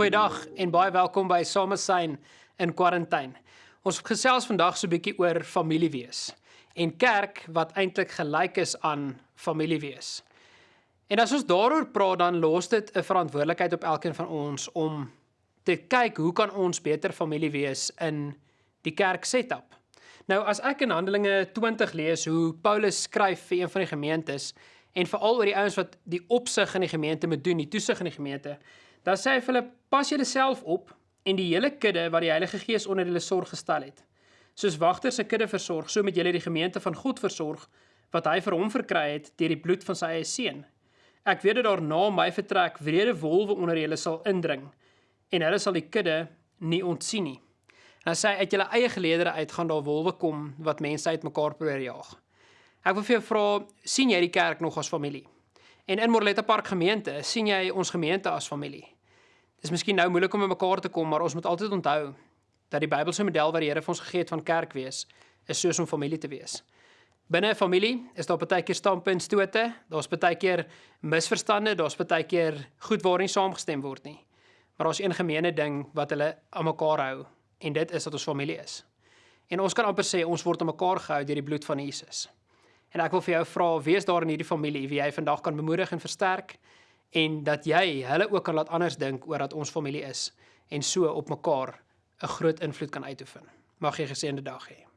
Goeiedag en baie welkom by Samesyn in kwarantyne. Ons gesels vandag so 'n bietjie oor familiewees en kerk wat eintlik gelyk is aan familiewees. En as ons daaroor praat dan los dit 'n verantwoordelikheid op elkeen van ons om te kyk hoe kan ons beter familie wees in die kerk setup. Nou as ek in Handelinge 20 lees hoe Paulus skryf vir een van die gemeentes en veral oor die ouens wat die opsig in die gemeente moet doen, die toesig in die gemeente, dan sê hy vir hulle pas julle self op en die hele kudde wat die Heilige Gees onder hulle sorg gestel het. Soos wagters se kudde versorg, so moet julle die gemeente van God versorg wat hy vir hom verkry het deur die bloed van sy eie seun. Ek weet dat daar na my vertrek wrede wolwe onder julle sal indring en hulle sal die kudde nie ontsien nie. En hy sê uit julle eie geleedere uit gaan daar wolwe kom wat mense uitmekaar probeer jaag. Ek wil vir jou vra, sien jy die kerk nog as familie? En in Morletta Park gemeente, sien jy ons gemeente as familie? Dis miskien nou moeilik om bymekaar te kom, maar ons moet altyd onthou dat die Bybelse model wat die Here vir ons gegee het van kerk wees, is soos om familie te wees. Binne 'n familie is daar baie keer standpuntstote, daar's baie keer misverstande, daar's baie keer goed waar nie saamgestem word nie. Maar daar's een gemeene ding wat hulle aan mekaar hou en dit is dat ons familie is. En ons kan amper sê ons word aan mekaar gehou deur die bloed van Jesus. En ek wil vir jou vra, wees daar in hierdie familie wie jy vandag kan bemoedig en versterk en dat jy hulle ook kan laat anders dink oor dat ons familie is en so op mekaar 'n groot invloed kan uitoefen. Mag jy geseënde dag hê.